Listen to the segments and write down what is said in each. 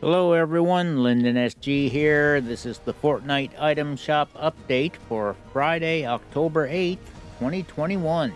Hello everyone, Lyndon SG here. This is the Fortnite item shop update for Friday, October 8th, 2021.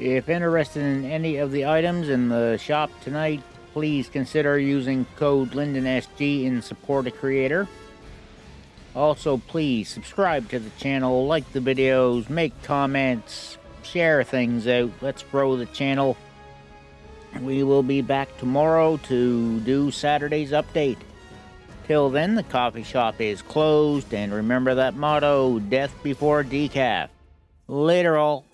If interested in any of the items in the shop tonight, please consider using code LyndonSG in support of creator. Also, please subscribe to the channel, like the videos, make comments, share things out. Let's grow the channel. We will be back tomorrow to do Saturday's update. Till then, the coffee shop is closed, and remember that motto, death before decaf. Later all.